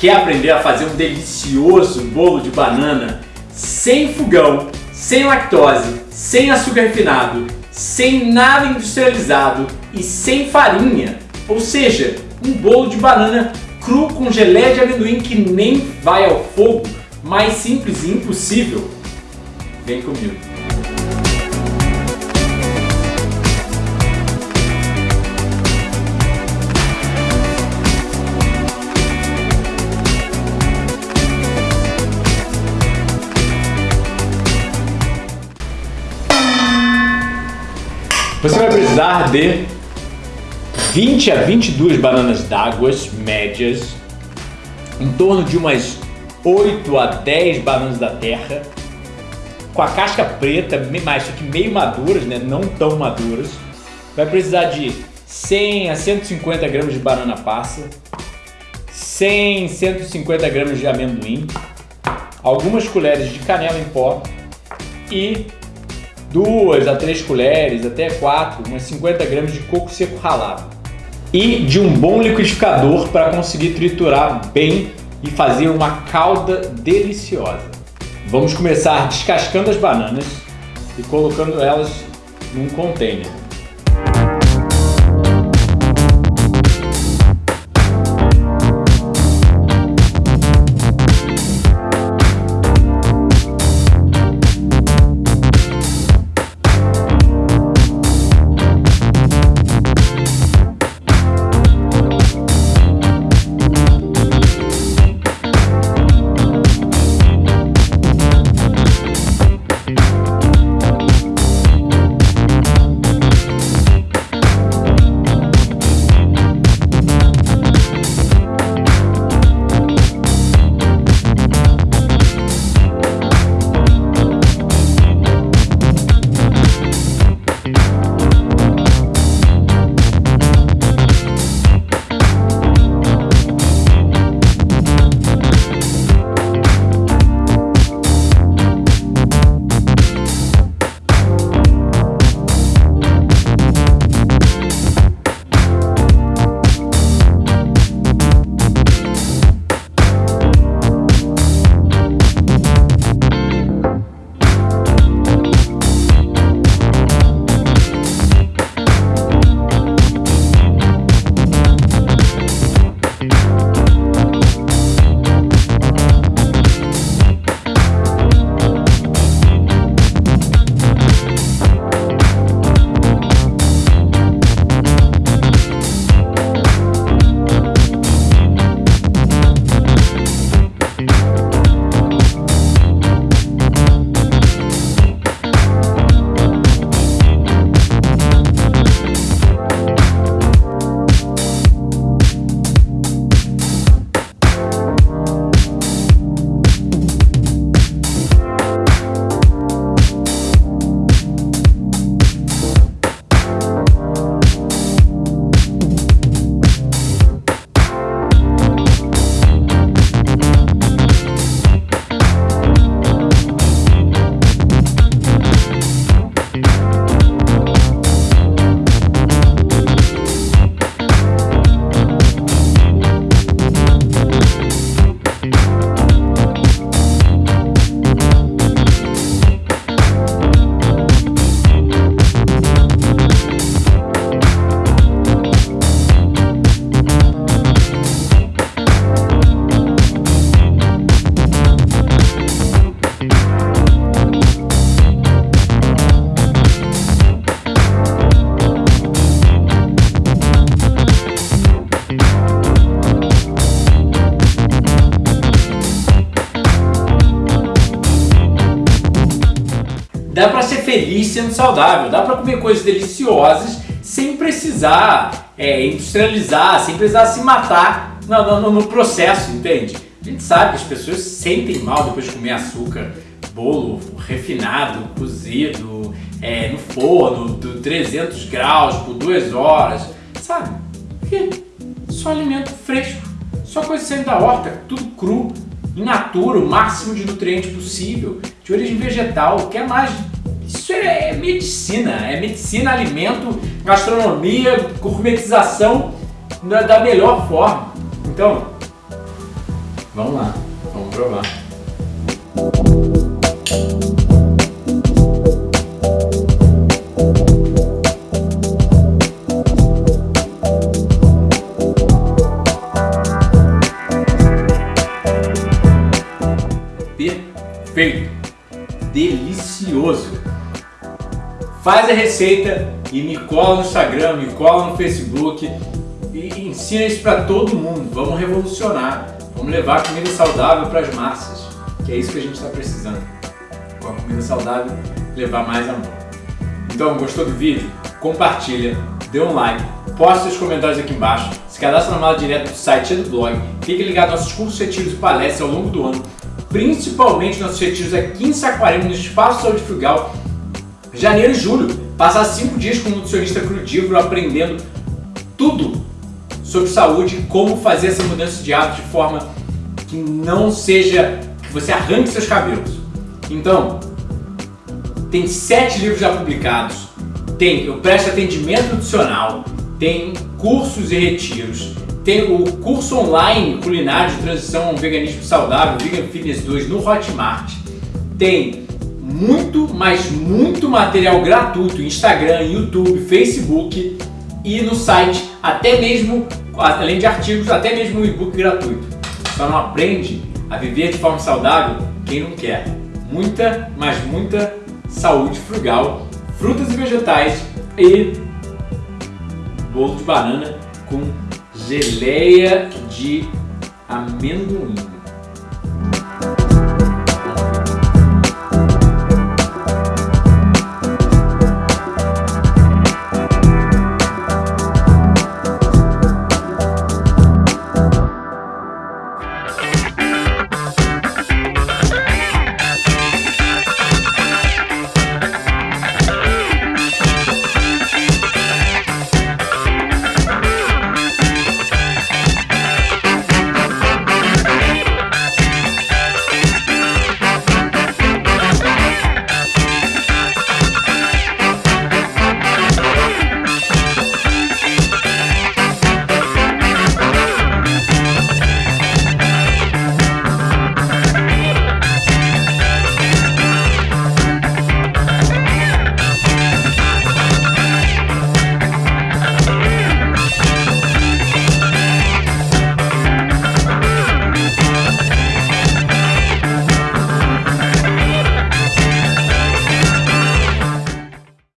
Quer aprender a fazer um delicioso bolo de banana sem fogão, sem lactose, sem açúcar refinado, sem nada industrializado e sem farinha? Ou seja, um bolo de banana cru com geleia de amendoim que nem vai ao fogo, mais simples e impossível? Vem comigo. Você vai precisar de 20 a 22 bananas d'água médias, em torno de umas 8 a 10 bananas da terra, com a casca preta, mas isso aqui meio maduras, né? não tão maduras. Vai precisar de 100 a 150 gramas de banana passa, 100 150 gramas de amendoim, algumas colheres de canela em pó e duas a três colheres, até quatro, umas 50 gramas de coco seco ralado e de um bom liquidificador para conseguir triturar bem e fazer uma calda deliciosa. Vamos começar descascando as bananas e colocando elas num container. Sendo saudável, dá para comer coisas deliciosas sem precisar é, industrializar, sem precisar se matar no, no, no, processo, entende? A gente sabe que as pessoas sentem mal depois de comer açúcar, bolo refinado, cozido, é, no forno, do 300 graus por duas horas, sabe? Só alimento fresco, só coisa saindo da horta, tudo cru, in natura, o máximo de nutriente possível, de origem vegetal, que é mais isso é medicina, é medicina, alimento, gastronomia, gourmetização da melhor forma. Então, Vamos lá, vamos provar. Faz a receita e me cola no Instagram, me cola no Facebook e ensina isso para todo mundo. Vamos revolucionar, vamos levar comida saudável para as massas, que é isso que a gente está precisando. Com a comida saudável, levar mais amor. Então, gostou do vídeo? Compartilha, dê um like, poste seus comentários aqui embaixo, se cadastre na mala direto do site e do blog, fique ligado aos nossos cursos, retiros e palestras ao longo do ano, principalmente nossos retiros aqui em Saquarema, no Espaço Saúde Frugal, janeiro e julho, passar 5 dias com um nutricionista crudívoro aprendendo tudo sobre saúde como fazer essa mudança de hábito de forma que não seja que você arranque seus cabelos. Então, tem sete livros já publicados, tem Eu Presto Atendimento Nutricional, tem cursos e retiros, tem o curso online culinário de transição ao veganismo saudável, Vegan Fitness 2 no Hotmart, tem muito, mas muito material gratuito, Instagram, YouTube, Facebook e no site, até mesmo, além de artigos, até mesmo um e-book gratuito. Só não aprende a viver de forma saudável quem não quer. Muita, mas muita saúde frugal, frutas e vegetais e bolo de banana com geleia de amendoim.